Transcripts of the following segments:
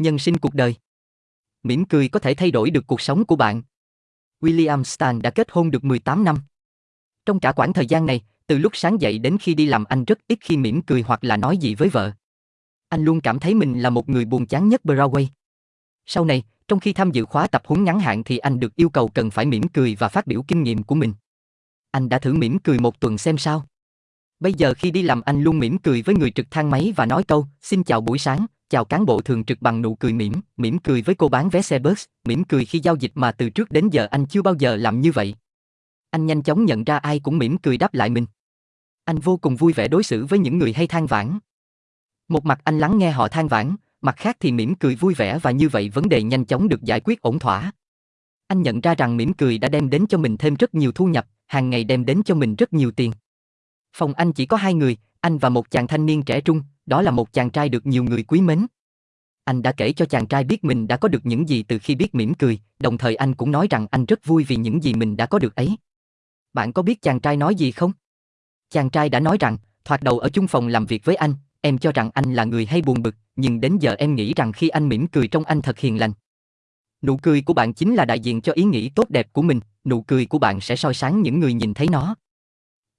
Nhân sinh cuộc đời. Mỉm cười có thể thay đổi được cuộc sống của bạn. William Stan đã kết hôn được 18 năm. Trong cả quãng thời gian này, từ lúc sáng dậy đến khi đi làm anh rất ít khi mỉm cười hoặc là nói gì với vợ. Anh luôn cảm thấy mình là một người buồn chán nhất Broadway. Sau này, trong khi tham dự khóa tập huấn ngắn hạn thì anh được yêu cầu cần phải mỉm cười và phát biểu kinh nghiệm của mình. Anh đã thử mỉm cười một tuần xem sao. Bây giờ khi đi làm anh luôn mỉm cười với người trực thang máy và nói câu, xin chào buổi sáng, chào cán bộ thường trực bằng nụ cười mỉm, mỉm cười với cô bán vé xe bus, mỉm cười khi giao dịch mà từ trước đến giờ anh chưa bao giờ làm như vậy. Anh nhanh chóng nhận ra ai cũng mỉm cười đáp lại mình. Anh vô cùng vui vẻ đối xử với những người hay than vãn. Một mặt anh lắng nghe họ than vãn, mặt khác thì mỉm cười vui vẻ và như vậy vấn đề nhanh chóng được giải quyết ổn thỏa. Anh nhận ra rằng mỉm cười đã đem đến cho mình thêm rất nhiều thu nhập, hàng ngày đem đến cho mình rất nhiều tiền. Phòng anh chỉ có hai người, anh và một chàng thanh niên trẻ trung, đó là một chàng trai được nhiều người quý mến. Anh đã kể cho chàng trai biết mình đã có được những gì từ khi biết mỉm cười, đồng thời anh cũng nói rằng anh rất vui vì những gì mình đã có được ấy. Bạn có biết chàng trai nói gì không? Chàng trai đã nói rằng, thoạt đầu ở chung phòng làm việc với anh, em cho rằng anh là người hay buồn bực, nhưng đến giờ em nghĩ rằng khi anh mỉm cười trong anh thật hiền lành. Nụ cười của bạn chính là đại diện cho ý nghĩ tốt đẹp của mình, nụ cười của bạn sẽ soi sáng những người nhìn thấy nó.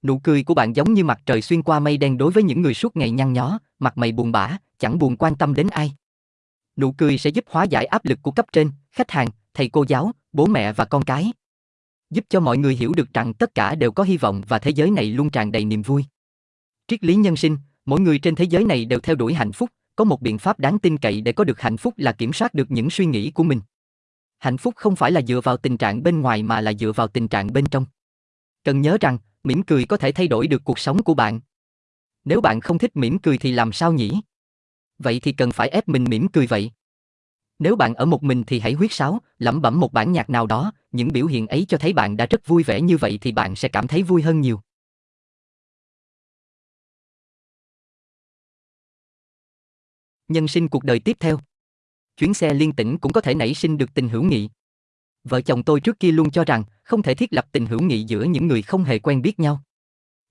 Nụ cười của bạn giống như mặt trời xuyên qua mây đen đối với những người suốt ngày nhăn nhó, mặt mày buồn bã, chẳng buồn quan tâm đến ai. Nụ cười sẽ giúp hóa giải áp lực của cấp trên, khách hàng, thầy cô giáo, bố mẹ và con cái. Giúp cho mọi người hiểu được rằng tất cả đều có hy vọng và thế giới này luôn tràn đầy niềm vui. Triết lý nhân sinh, mỗi người trên thế giới này đều theo đuổi hạnh phúc, có một biện pháp đáng tin cậy để có được hạnh phúc là kiểm soát được những suy nghĩ của mình. Hạnh phúc không phải là dựa vào tình trạng bên ngoài mà là dựa vào tình trạng bên trong. Cần nhớ rằng, mỉm cười có thể thay đổi được cuộc sống của bạn. Nếu bạn không thích mỉm cười thì làm sao nhỉ? Vậy thì cần phải ép mình mỉm cười vậy. Nếu bạn ở một mình thì hãy huyết sáo, lẩm bẩm một bản nhạc nào đó, những biểu hiện ấy cho thấy bạn đã rất vui vẻ như vậy thì bạn sẽ cảm thấy vui hơn nhiều. Nhân sinh cuộc đời tiếp theo. Chuyến xe liên tỉnh cũng có thể nảy sinh được tình hữu nghị. Vợ chồng tôi trước kia luôn cho rằng không thể thiết lập tình hữu nghị giữa những người không hề quen biết nhau.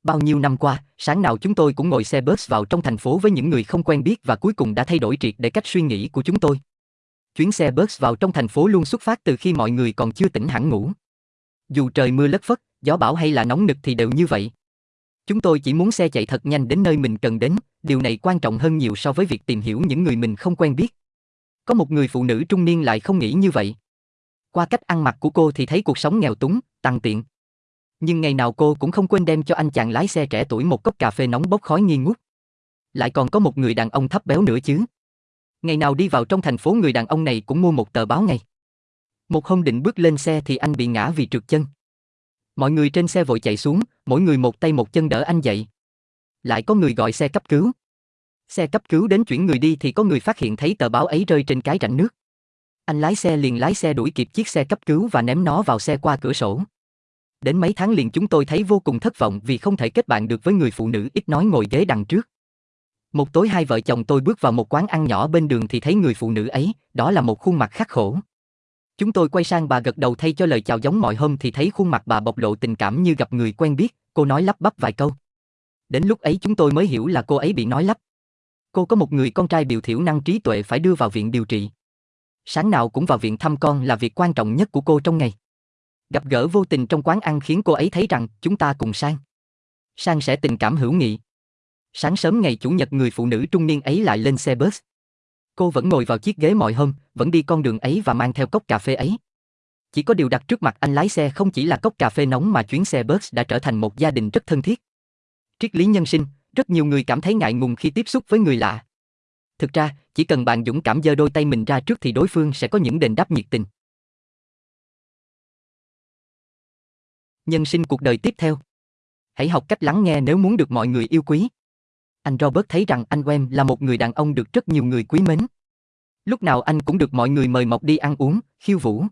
Bao nhiêu năm qua, sáng nào chúng tôi cũng ngồi xe bus vào trong thành phố với những người không quen biết và cuối cùng đã thay đổi triệt để cách suy nghĩ của chúng tôi. Chuyến xe bus vào trong thành phố luôn xuất phát từ khi mọi người còn chưa tỉnh hẳn ngủ. Dù trời mưa lất phất, gió bão hay là nóng nực thì đều như vậy. Chúng tôi chỉ muốn xe chạy thật nhanh đến nơi mình cần đến, điều này quan trọng hơn nhiều so với việc tìm hiểu những người mình không quen biết. Có một người phụ nữ trung niên lại không nghĩ như vậy. Qua cách ăn mặc của cô thì thấy cuộc sống nghèo túng, tăng tiện. Nhưng ngày nào cô cũng không quên đem cho anh chàng lái xe trẻ tuổi một cốc cà phê nóng bốc khói nghi ngút. Lại còn có một người đàn ông thấp béo nữa chứ. Ngày nào đi vào trong thành phố người đàn ông này cũng mua một tờ báo ngày. Một hôm định bước lên xe thì anh bị ngã vì trượt chân. Mọi người trên xe vội chạy xuống, mỗi người một tay một chân đỡ anh dậy. Lại có người gọi xe cấp cứu. Xe cấp cứu đến chuyển người đi thì có người phát hiện thấy tờ báo ấy rơi trên cái rãnh nước. Anh lái xe liền lái xe đuổi kịp chiếc xe cấp cứu và ném nó vào xe qua cửa sổ. Đến mấy tháng liền chúng tôi thấy vô cùng thất vọng vì không thể kết bạn được với người phụ nữ ít nói ngồi ghế đằng trước. Một tối hai vợ chồng tôi bước vào một quán ăn nhỏ bên đường thì thấy người phụ nữ ấy, đó là một khuôn mặt khắc khổ. Chúng tôi quay sang bà gật đầu thay cho lời chào giống mọi hôm thì thấy khuôn mặt bà bộc lộ tình cảm như gặp người quen biết, cô nói lắp bắp vài câu. Đến lúc ấy chúng tôi mới hiểu là cô ấy bị nói lắp. Cô có một người con trai biểu thiểu năng trí tuệ phải đưa vào viện điều trị. Sáng nào cũng vào viện thăm con là việc quan trọng nhất của cô trong ngày. Gặp gỡ vô tình trong quán ăn khiến cô ấy thấy rằng chúng ta cùng sang. Sang sẽ tình cảm hữu nghị. Sáng sớm ngày chủ nhật người phụ nữ trung niên ấy lại lên xe bus. Cô vẫn ngồi vào chiếc ghế mọi hôm, vẫn đi con đường ấy và mang theo cốc cà phê ấy. Chỉ có điều đặt trước mặt anh lái xe không chỉ là cốc cà phê nóng mà chuyến xe bus đã trở thành một gia đình rất thân thiết. Triết lý nhân sinh, rất nhiều người cảm thấy ngại ngùng khi tiếp xúc với người lạ. Thực ra, chỉ cần bạn dũng cảm giơ đôi tay mình ra trước thì đối phương sẽ có những đền đáp nhiệt tình. Nhân sinh cuộc đời tiếp theo. Hãy học cách lắng nghe nếu muốn được mọi người yêu quý. Anh Robert thấy rằng anh Wem là một người đàn ông được rất nhiều người quý mến. Lúc nào anh cũng được mọi người mời mọc đi ăn uống, khiêu vũ.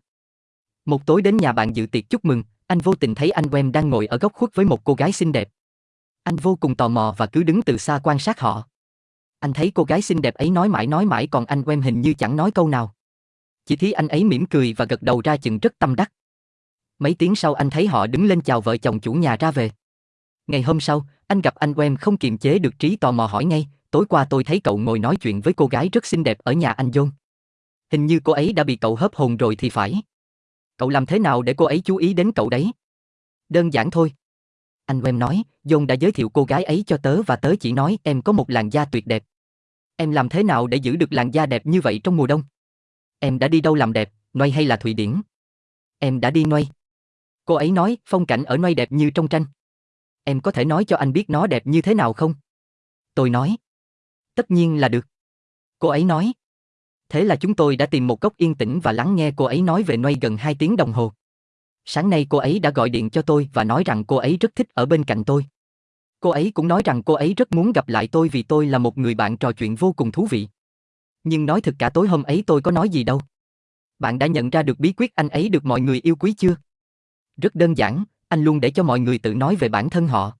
Một tối đến nhà bạn dự tiệc chúc mừng, anh vô tình thấy anh Wem đang ngồi ở góc khuất với một cô gái xinh đẹp. Anh vô cùng tò mò và cứ đứng từ xa quan sát họ. Anh thấy cô gái xinh đẹp ấy nói mãi nói mãi còn anh quen hình như chẳng nói câu nào. Chỉ thấy anh ấy mỉm cười và gật đầu ra chừng rất tâm đắc. Mấy tiếng sau anh thấy họ đứng lên chào vợ chồng chủ nhà ra về. Ngày hôm sau, anh gặp anh Wem không kiềm chế được trí tò mò hỏi ngay, tối qua tôi thấy cậu ngồi nói chuyện với cô gái rất xinh đẹp ở nhà anh John. Hình như cô ấy đã bị cậu hớp hồn rồi thì phải. Cậu làm thế nào để cô ấy chú ý đến cậu đấy? Đơn giản thôi. Anh em nói, John đã giới thiệu cô gái ấy cho tớ và tớ chỉ nói em có một làn da tuyệt đẹp. Em làm thế nào để giữ được làn da đẹp như vậy trong mùa đông? Em đã đi đâu làm đẹp, Noi hay là Thụy Điển? Em đã đi Noi. Cô ấy nói, phong cảnh ở Noi đẹp như trong tranh. Em có thể nói cho anh biết nó đẹp như thế nào không? Tôi nói. Tất nhiên là được. Cô ấy nói. Thế là chúng tôi đã tìm một góc yên tĩnh và lắng nghe cô ấy nói về Noi gần 2 tiếng đồng hồ. Sáng nay cô ấy đã gọi điện cho tôi và nói rằng cô ấy rất thích ở bên cạnh tôi. Cô ấy cũng nói rằng cô ấy rất muốn gặp lại tôi vì tôi là một người bạn trò chuyện vô cùng thú vị. Nhưng nói thật cả tối hôm ấy tôi có nói gì đâu. Bạn đã nhận ra được bí quyết anh ấy được mọi người yêu quý chưa? Rất đơn giản, anh luôn để cho mọi người tự nói về bản thân họ.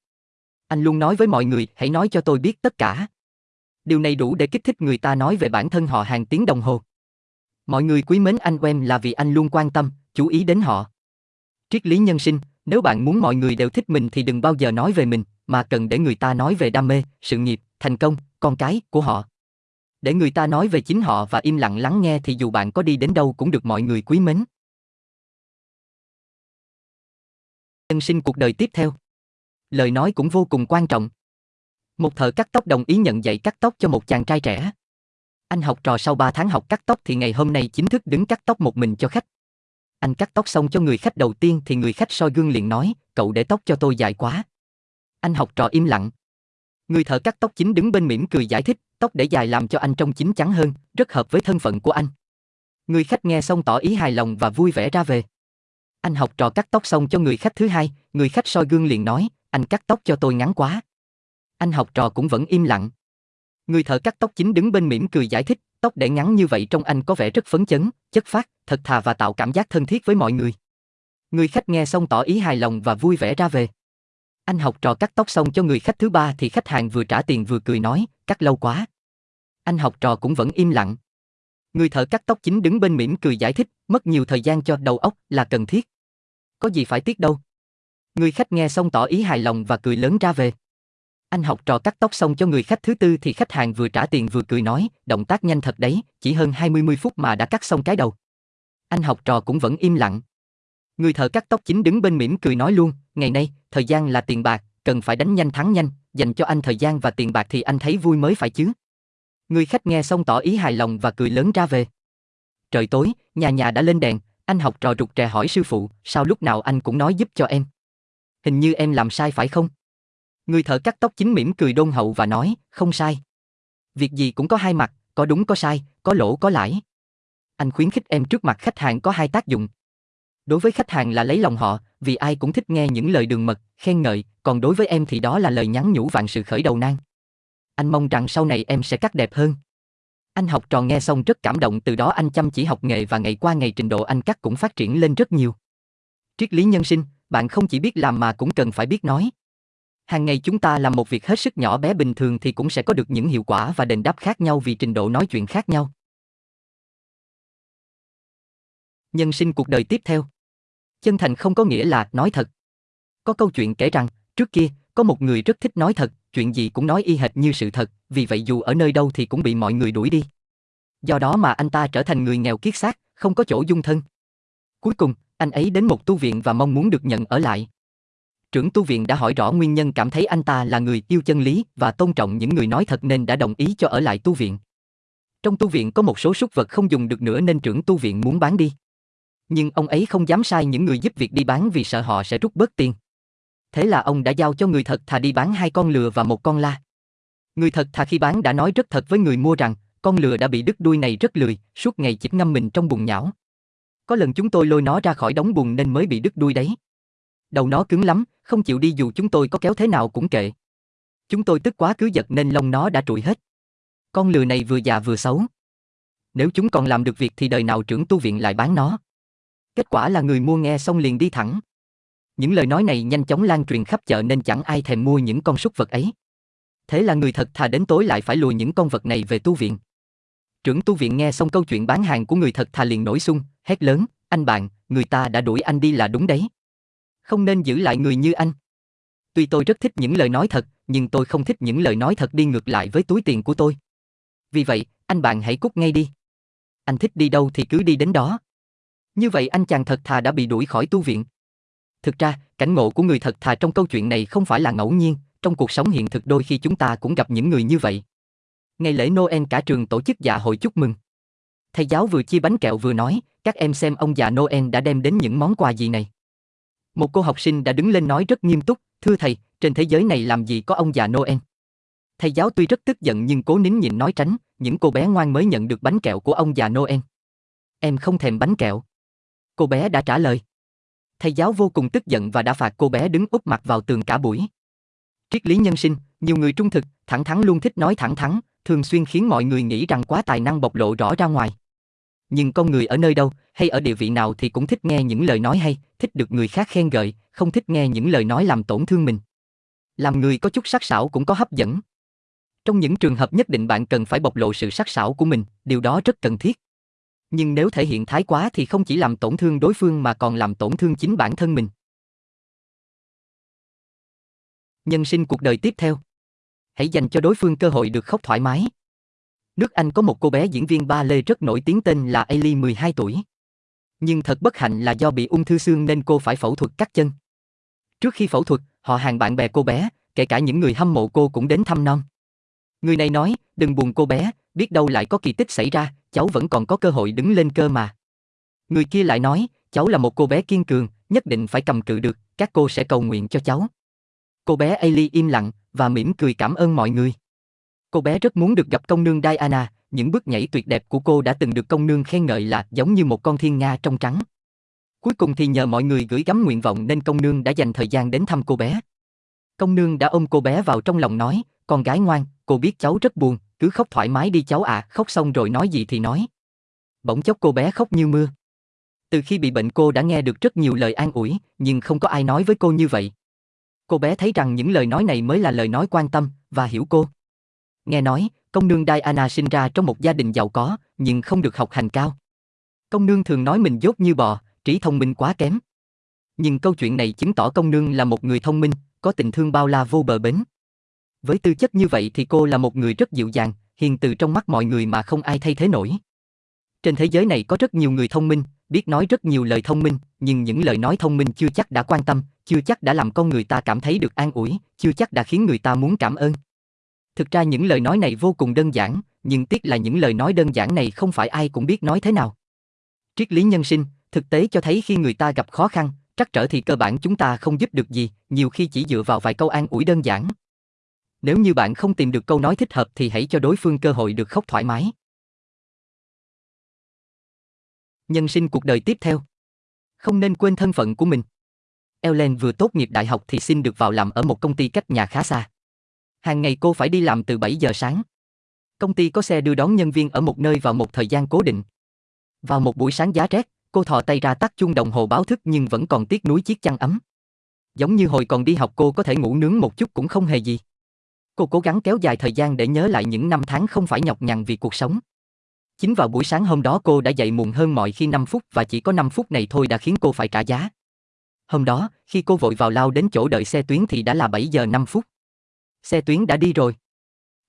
Anh luôn nói với mọi người, hãy nói cho tôi biết tất cả. Điều này đủ để kích thích người ta nói về bản thân họ hàng tiếng đồng hồ. Mọi người quý mến anh Wem là vì anh luôn quan tâm, chú ý đến họ. Triết lý nhân sinh, nếu bạn muốn mọi người đều thích mình thì đừng bao giờ nói về mình, mà cần để người ta nói về đam mê, sự nghiệp, thành công, con cái của họ. Để người ta nói về chính họ và im lặng lắng nghe thì dù bạn có đi đến đâu cũng được mọi người quý mến. Nhân sinh cuộc đời tiếp theo. Lời nói cũng vô cùng quan trọng. Một thợ cắt tóc đồng ý nhận dạy cắt tóc cho một chàng trai trẻ. Anh học trò sau 3 tháng học cắt tóc thì ngày hôm nay chính thức đứng cắt tóc một mình cho khách. Anh cắt tóc xong cho người khách đầu tiên thì người khách soi gương liền nói, cậu để tóc cho tôi dài quá. Anh học trò im lặng. Người thợ cắt tóc chính đứng bên mỉm cười giải thích, tóc để dài làm cho anh trông chín chắn hơn, rất hợp với thân phận của anh. Người khách nghe xong tỏ ý hài lòng và vui vẻ ra về. Anh học trò cắt tóc xong cho người khách thứ hai, người khách soi gương liền nói, anh cắt tóc cho tôi ngắn quá. Anh học trò cũng vẫn im lặng. Người thợ cắt tóc chính đứng bên mỉm cười giải thích, tóc để ngắn như vậy trông anh có vẻ rất phấn chấn, chất phát, thật thà và tạo cảm giác thân thiết với mọi người. Người khách nghe xong tỏ ý hài lòng và vui vẻ ra về. Anh học trò cắt tóc xong cho người khách thứ ba thì khách hàng vừa trả tiền vừa cười nói, cắt lâu quá. Anh học trò cũng vẫn im lặng. Người thợ cắt tóc chính đứng bên mỉm cười giải thích, mất nhiều thời gian cho đầu óc là cần thiết. Có gì phải tiếc đâu. Người khách nghe xong tỏ ý hài lòng và cười lớn ra về. Anh học trò cắt tóc xong cho người khách thứ tư thì khách hàng vừa trả tiền vừa cười nói, động tác nhanh thật đấy, chỉ hơn 20 phút mà đã cắt xong cái đầu. Anh học trò cũng vẫn im lặng. Người thợ cắt tóc chính đứng bên mỉm cười nói luôn, ngày nay, thời gian là tiền bạc, cần phải đánh nhanh thắng nhanh, dành cho anh thời gian và tiền bạc thì anh thấy vui mới phải chứ. Người khách nghe xong tỏ ý hài lòng và cười lớn ra về. Trời tối, nhà nhà đã lên đèn, anh học trò rụt rè hỏi sư phụ, sao lúc nào anh cũng nói giúp cho em? Hình như em làm sai phải không? Người thợ cắt tóc chính mỉm cười đôn hậu và nói, không sai. Việc gì cũng có hai mặt, có đúng có sai, có lỗ có lãi. Anh khuyến khích em trước mặt khách hàng có hai tác dụng. Đối với khách hàng là lấy lòng họ, vì ai cũng thích nghe những lời đường mật, khen ngợi, còn đối với em thì đó là lời nhắn nhủ vạn sự khởi đầu nan. Anh mong rằng sau này em sẽ cắt đẹp hơn. Anh học trò nghe xong rất cảm động từ đó anh chăm chỉ học nghề và ngày qua ngày trình độ anh cắt cũng phát triển lên rất nhiều. Triết lý nhân sinh, bạn không chỉ biết làm mà cũng cần phải biết nói. Hàng ngày chúng ta làm một việc hết sức nhỏ bé bình thường thì cũng sẽ có được những hiệu quả và đền đáp khác nhau vì trình độ nói chuyện khác nhau. Nhân sinh cuộc đời tiếp theo. Chân thành không có nghĩa là nói thật. Có câu chuyện kể rằng, trước kia, có một người rất thích nói thật, chuyện gì cũng nói y hệt như sự thật, vì vậy dù ở nơi đâu thì cũng bị mọi người đuổi đi. Do đó mà anh ta trở thành người nghèo kiết xác, không có chỗ dung thân. Cuối cùng, anh ấy đến một tu viện và mong muốn được nhận ở lại. Trưởng tu viện đã hỏi rõ nguyên nhân cảm thấy anh ta là người yêu chân lý và tôn trọng những người nói thật nên đã đồng ý cho ở lại tu viện. Trong tu viện có một số súc vật không dùng được nữa nên trưởng tu viện muốn bán đi. Nhưng ông ấy không dám sai những người giúp việc đi bán vì sợ họ sẽ rút bớt tiền. Thế là ông đã giao cho người thật thà đi bán hai con lừa và một con la. Người thật thà khi bán đã nói rất thật với người mua rằng, con lừa đã bị đứt đuôi này rất lười, suốt ngày chỉ ngâm mình trong bùn nhão. Có lần chúng tôi lôi nó ra khỏi đống bùn nên mới bị đứt đuôi đấy. Đầu nó cứng lắm, không chịu đi dù chúng tôi có kéo thế nào cũng kệ. Chúng tôi tức quá cứ giật nên lông nó đã trụi hết. Con lừa này vừa già vừa xấu. Nếu chúng còn làm được việc thì đời nào trưởng tu viện lại bán nó. Kết quả là người mua nghe xong liền đi thẳng. Những lời nói này nhanh chóng lan truyền khắp chợ nên chẳng ai thèm mua những con súc vật ấy. Thế là người thật thà đến tối lại phải lùi những con vật này về tu viện. Trưởng tu viện nghe xong câu chuyện bán hàng của người thật thà liền nổi sung, hét lớn, anh bạn, người ta đã đuổi anh đi là đúng đấy. Không nên giữ lại người như anh. Tuy tôi rất thích những lời nói thật, nhưng tôi không thích những lời nói thật đi ngược lại với túi tiền của tôi. Vì vậy, anh bạn hãy cút ngay đi. anh thích đi đâu thì cứ đi đến đó. Như vậy anh chàng thật thà đã bị đuổi khỏi tu viện. Thực ra, cảnh ngộ của người thật thà trong câu chuyện này không phải là ngẫu nhiên, trong cuộc sống hiện thực đôi khi chúng ta cũng gặp những người như vậy. Ngày lễ Noel cả trường tổ chức dạ hội chúc mừng. Thầy giáo vừa chia bánh kẹo vừa nói, các em xem ông già Noel đã đem đến những món quà gì này. Một cô học sinh đã đứng lên nói rất nghiêm túc, thưa thầy, trên thế giới này làm gì có ông già Noel. Thầy giáo tuy rất tức giận nhưng cố nín nhịn nói tránh, những cô bé ngoan mới nhận được bánh kẹo của ông già Noel. Em không thèm bánh kẹo. Cô bé đã trả lời. Thầy giáo vô cùng tức giận và đã phạt cô bé đứng úp mặt vào tường cả buổi. Triết lý nhân sinh, nhiều người trung thực, thẳng thắn luôn thích nói thẳng thắn, thường xuyên khiến mọi người nghĩ rằng quá tài năng bộc lộ rõ ra ngoài. Nhưng con người ở nơi đâu, hay ở địa vị nào thì cũng thích nghe những lời nói hay, thích được người khác khen gợi, không thích nghe những lời nói làm tổn thương mình. Làm người có chút sắc sảo cũng có hấp dẫn. Trong những trường hợp nhất định bạn cần phải bộc lộ sự sắc sảo của mình, điều đó rất cần thiết. Nhưng nếu thể hiện thái quá thì không chỉ làm tổn thương đối phương mà còn làm tổn thương chính bản thân mình. Nhân sinh cuộc đời tiếp theo. Hãy dành cho đối phương cơ hội được khóc thoải mái. Nước Anh có một cô bé diễn viên ba lê rất nổi tiếng tên là Ailey 12 tuổi. Nhưng thật bất hạnh là do bị ung thư xương nên cô phải phẫu thuật cắt chân. Trước khi phẫu thuật, họ hàng bạn bè cô bé, kể cả những người hâm mộ cô cũng đến thăm non. Người này nói, đừng buồn cô bé, biết đâu lại có kỳ tích xảy ra, cháu vẫn còn có cơ hội đứng lên cơ mà. Người kia lại nói, cháu là một cô bé kiên cường, nhất định phải cầm cự được, các cô sẽ cầu nguyện cho cháu. Cô bé Ailey im lặng và mỉm cười cảm ơn mọi người. Cô bé rất muốn được gặp công nương Diana, những bước nhảy tuyệt đẹp của cô đã từng được công nương khen ngợi là giống như một con thiên nga trong trắng. Cuối cùng thì nhờ mọi người gửi gắm nguyện vọng nên công nương đã dành thời gian đến thăm cô bé. Công nương đã ôm cô bé vào trong lòng nói, con gái ngoan, cô biết cháu rất buồn, cứ khóc thoải mái đi cháu à, khóc xong rồi nói gì thì nói. Bỗng chốc cô bé khóc như mưa. Từ khi bị bệnh cô đã nghe được rất nhiều lời an ủi, nhưng không có ai nói với cô như vậy. Cô bé thấy rằng những lời nói này mới là lời nói quan tâm và hiểu cô. Nghe nói, công nương Diana sinh ra trong một gia đình giàu có, nhưng không được học hành cao. Công nương thường nói mình dốt như bò, trí thông minh quá kém. Nhưng câu chuyện này chứng tỏ công nương là một người thông minh, có tình thương bao la vô bờ bến. Với tư chất như vậy thì cô là một người rất dịu dàng, hiền từ trong mắt mọi người mà không ai thay thế nổi. Trên thế giới này có rất nhiều người thông minh, biết nói rất nhiều lời thông minh, nhưng những lời nói thông minh chưa chắc đã quan tâm, chưa chắc đã làm con người ta cảm thấy được an ủi, chưa chắc đã khiến người ta muốn cảm ơn. Thực ra những lời nói này vô cùng đơn giản, nhưng tiếc là những lời nói đơn giản này không phải ai cũng biết nói thế nào. Triết lý nhân sinh, thực tế cho thấy khi người ta gặp khó khăn, trắc trở thì cơ bản chúng ta không giúp được gì, nhiều khi chỉ dựa vào vài câu an ủi đơn giản. Nếu như bạn không tìm được câu nói thích hợp thì hãy cho đối phương cơ hội được khóc thoải mái. Nhân sinh cuộc đời tiếp theo. Không nên quên thân phận của mình. Ellen vừa tốt nghiệp đại học thì xin được vào làm ở một công ty cách nhà khá xa. Hàng ngày cô phải đi làm từ 7 giờ sáng. Công ty có xe đưa đón nhân viên ở một nơi vào một thời gian cố định. Vào một buổi sáng giá rét, cô thò tay ra tắt chuông đồng hồ báo thức nhưng vẫn còn tiếc nuối chiếc chăn ấm. Giống như hồi còn đi học cô có thể ngủ nướng một chút cũng không hề gì. Cô cố gắng kéo dài thời gian để nhớ lại những năm tháng không phải nhọc nhằn vì cuộc sống. Chính vào buổi sáng hôm đó cô đã dậy muộn hơn mọi khi 5 phút và chỉ có 5 phút này thôi đã khiến cô phải trả giá. Hôm đó, khi cô vội vào lao đến chỗ đợi xe tuyến thì đã là 7 giờ 5 phút. Xe tuyến đã đi rồi.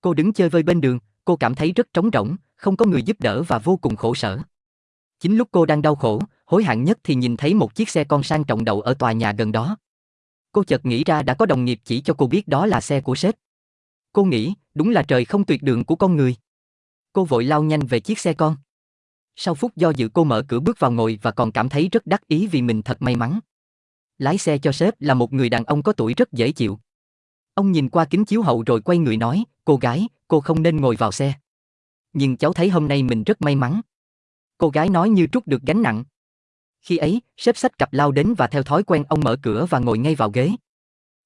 Cô đứng chơi vơi bên đường, cô cảm thấy rất trống rỗng, không có người giúp đỡ và vô cùng khổ sở. Chính lúc cô đang đau khổ, hối hận nhất thì nhìn thấy một chiếc xe con sang trọng đậu ở tòa nhà gần đó. Cô chợt nghĩ ra đã có đồng nghiệp chỉ cho cô biết đó là xe của sếp. Cô nghĩ, đúng là trời không tuyệt đường của con người. Cô vội lao nhanh về chiếc xe con. Sau phút do dự cô mở cửa bước vào ngồi và còn cảm thấy rất đắc ý vì mình thật may mắn. Lái xe cho sếp là một người đàn ông có tuổi rất dễ chịu. Ông nhìn qua kính chiếu hậu rồi quay người nói, cô gái, cô không nên ngồi vào xe. Nhưng cháu thấy hôm nay mình rất may mắn. Cô gái nói như trút được gánh nặng. Khi ấy, sếp sách cặp lao đến và theo thói quen ông mở cửa và ngồi ngay vào ghế.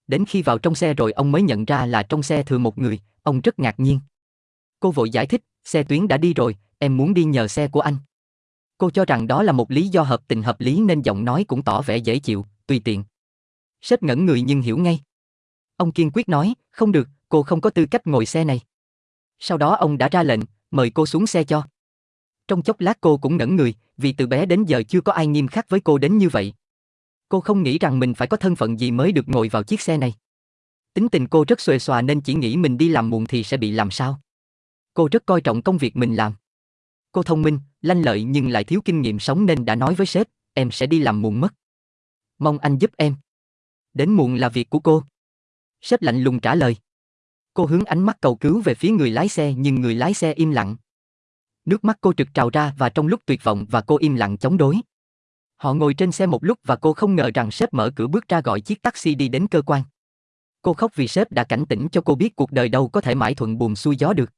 Đến khi vào trong xe rồi ông mới nhận ra là trong xe thừa một người, ông rất ngạc nhiên. Cô vội giải thích, xe tuyến đã đi rồi, em muốn đi nhờ xe của anh. Cô cho rằng đó là một lý do hợp tình hợp lý nên giọng nói cũng tỏ vẻ dễ chịu, tùy tiện. Sếp ngẩn người nhưng hiểu ngay. Ông kiên quyết nói, không được, cô không có tư cách ngồi xe này. Sau đó ông đã ra lệnh, mời cô xuống xe cho. Trong chốc lát cô cũng ngẩn người, vì từ bé đến giờ chưa có ai nghiêm khắc với cô đến như vậy. Cô không nghĩ rằng mình phải có thân phận gì mới được ngồi vào chiếc xe này. Tính tình cô rất xuề xòa nên chỉ nghĩ mình đi làm muộn thì sẽ bị làm sao. Cô rất coi trọng công việc mình làm. Cô thông minh, lanh lợi nhưng lại thiếu kinh nghiệm sống nên đã nói với sếp, em sẽ đi làm muộn mất. Mong anh giúp em. Đến muộn là việc của cô. Sếp lạnh lùng trả lời. Cô hướng ánh mắt cầu cứu về phía người lái xe nhưng người lái xe im lặng. Nước mắt cô trực trào ra và trong lúc tuyệt vọng và cô im lặng chống đối. Họ ngồi trên xe một lúc và cô không ngờ rằng sếp mở cửa bước ra gọi chiếc taxi đi đến cơ quan. Cô khóc vì sếp đã cảnh tỉnh cho cô biết cuộc đời đâu có thể mãi thuận buồm xuôi gió được.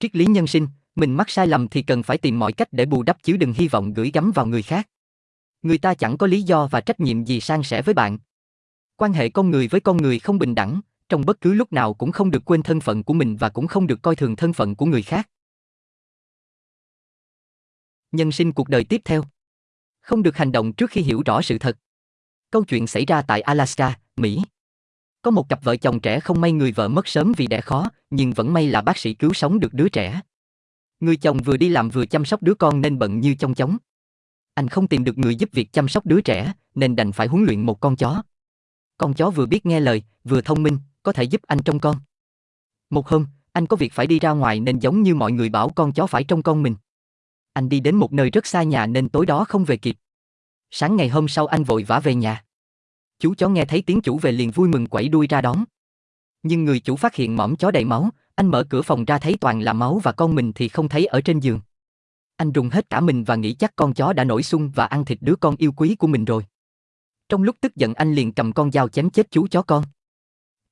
Triết lý nhân sinh, mình mắc sai lầm thì cần phải tìm mọi cách để bù đắp chứ đừng hy vọng gửi gắm vào người khác. Người ta chẳng có lý do và trách nhiệm gì san sẻ với bạn. Quan hệ con người với con người không bình đẳng, trong bất cứ lúc nào cũng không được quên thân phận của mình và cũng không được coi thường thân phận của người khác. Nhân sinh cuộc đời tiếp theo. Không được hành động trước khi hiểu rõ sự thật. Câu chuyện xảy ra tại Alaska, Mỹ. Có một cặp vợ chồng trẻ không may người vợ mất sớm vì đẻ khó, nhưng vẫn may là bác sĩ cứu sống được đứa trẻ. Người chồng vừa đi làm vừa chăm sóc đứa con nên bận như trong chóng. Anh không tìm được người giúp việc chăm sóc đứa trẻ, nên đành phải huấn luyện một con chó. Con chó vừa biết nghe lời, vừa thông minh, có thể giúp anh trông con. Một hôm, anh có việc phải đi ra ngoài nên giống như mọi người bảo con chó phải trông con mình. Anh đi đến một nơi rất xa nhà nên tối đó không về kịp. Sáng ngày hôm sau anh vội vã về nhà. Chú chó nghe thấy tiếng chủ về liền vui mừng quẩy đuôi ra đón. Nhưng người chủ phát hiện mõm chó đầy máu, anh mở cửa phòng ra thấy toàn là máu và con mình thì không thấy ở trên giường. Anh rùng hết cả mình và nghĩ chắc con chó đã nổi sung và ăn thịt đứa con yêu quý của mình rồi. Trong lúc tức giận anh liền cầm con dao chém chết chú chó con.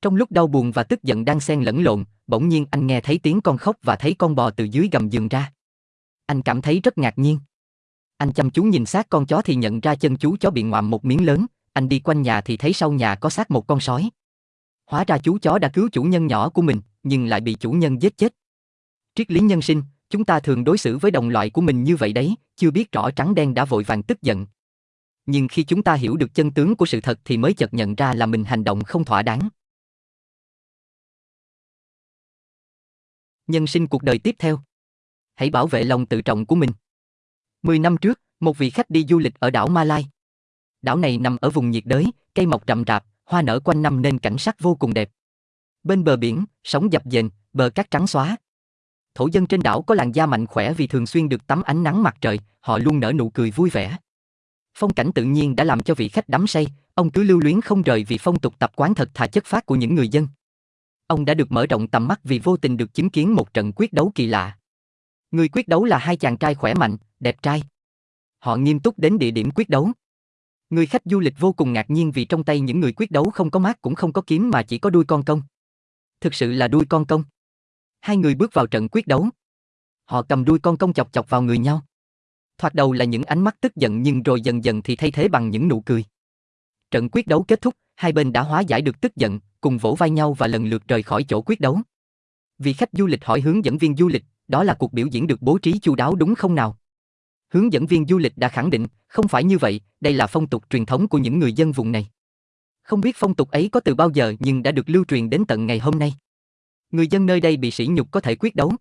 Trong lúc đau buồn và tức giận đang xen lẫn lộn, bỗng nhiên anh nghe thấy tiếng con khóc và thấy con bò từ dưới gầm giường ra. Anh cảm thấy rất ngạc nhiên. Anh chăm chú nhìn xác con chó thì nhận ra chân chú chó bị ngoạm một miếng lớn, anh đi quanh nhà thì thấy sau nhà có xác một con sói. Hóa ra chú chó đã cứu chủ nhân nhỏ của mình, nhưng lại bị chủ nhân giết chết. Triết lý nhân sinh, chúng ta thường đối xử với đồng loại của mình như vậy đấy, chưa biết rõ trắng đen đã vội vàng tức giận. Nhưng khi chúng ta hiểu được chân tướng của sự thật thì mới chợt nhận ra là mình hành động không thỏa đáng. Nhân sinh cuộc đời tiếp theo. Hãy bảo vệ lòng tự trọng của mình. Mười năm trước, một vị khách đi du lịch ở đảo Malai. Đảo này nằm ở vùng nhiệt đới, cây mọc rậm rạp, hoa nở quanh năm nên cảnh sắc vô cùng đẹp. Bên bờ biển, sóng dập dềnh, bờ cát trắng xóa. Thổ dân trên đảo có làn da mạnh khỏe vì thường xuyên được tắm ánh nắng mặt trời, họ luôn nở nụ cười vui vẻ. Phong cảnh tự nhiên đã làm cho vị khách đắm say, ông cứ lưu luyến không rời vì phong tục tập quán thật thà chất phát của những người dân. Ông đã được mở rộng tầm mắt vì vô tình được chứng kiến một trận quyết đấu kỳ lạ. Người quyết đấu là hai chàng trai khỏe mạnh, đẹp trai. Họ nghiêm túc đến địa điểm quyết đấu. Người khách du lịch vô cùng ngạc nhiên vì trong tay những người quyết đấu không có mát cũng không có kiếm mà chỉ có đuôi con công. Thực sự là đuôi con công. Hai người bước vào trận quyết đấu. Họ cầm đuôi con công chọc chọc vào người nhau. Thoạt đầu là những ánh mắt tức giận nhưng rồi dần dần thì thay thế bằng những nụ cười. Trận quyết đấu kết thúc, hai bên đã hóa giải được tức giận, cùng vỗ vai nhau và lần lượt rời khỏi chỗ quyết đấu. Vị khách du lịch hỏi hướng dẫn viên du lịch, đó là cuộc biểu diễn được bố trí chu đáo đúng không nào? Hướng dẫn viên du lịch đã khẳng định, không phải như vậy, đây là phong tục truyền thống của những người dân vùng này. Không biết phong tục ấy có từ bao giờ nhưng đã được lưu truyền đến tận ngày hôm nay. Người dân nơi đây bị sỉ nhục có thể quyết đấu.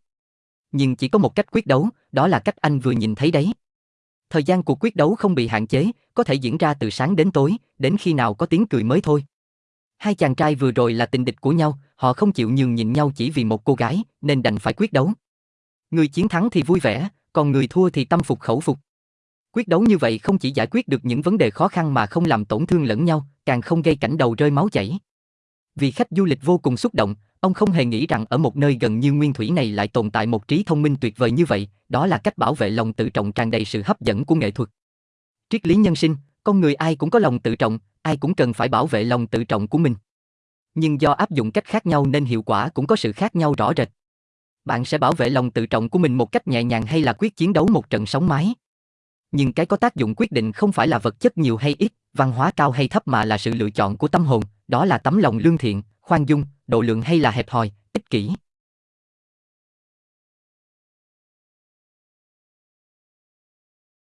Nhưng chỉ có một cách quyết đấu, đó là cách anh vừa nhìn thấy đấy. Thời gian cuộc quyết đấu không bị hạn chế, có thể diễn ra từ sáng đến tối, đến khi nào có tiếng cười mới thôi. Hai chàng trai vừa rồi là tình địch của nhau, họ không chịu nhường nhịn nhau chỉ vì một cô gái, nên đành phải quyết đấu. Người chiến thắng thì vui vẻ, còn người thua thì tâm phục khẩu phục. Quyết đấu như vậy không chỉ giải quyết được những vấn đề khó khăn mà không làm tổn thương lẫn nhau, càng không gây cảnh đầu rơi máu chảy. Vì khách du lịch vô cùng xúc động, ông không hề nghĩ rằng ở một nơi gần như nguyên thủy này lại tồn tại một trí thông minh tuyệt vời như vậy, đó là cách bảo vệ lòng tự trọng tràn đầy sự hấp dẫn của nghệ thuật. Triết lý nhân sinh, con người ai cũng có lòng tự trọng, ai cũng cần phải bảo vệ lòng tự trọng của mình. Nhưng do áp dụng cách khác nhau nên hiệu quả cũng có sự khác nhau rõ rệt. Bạn sẽ bảo vệ lòng tự trọng của mình một cách nhẹ nhàng hay là quyết chiến đấu một trận sóng mái. Nhưng cái có tác dụng quyết định không phải là vật chất nhiều hay ít, văn hóa cao hay thấp mà là sự lựa chọn của tâm hồn, đó là tấm lòng lương thiện, khoan dung, độ lượng hay là hẹp hòi, ích kỷ.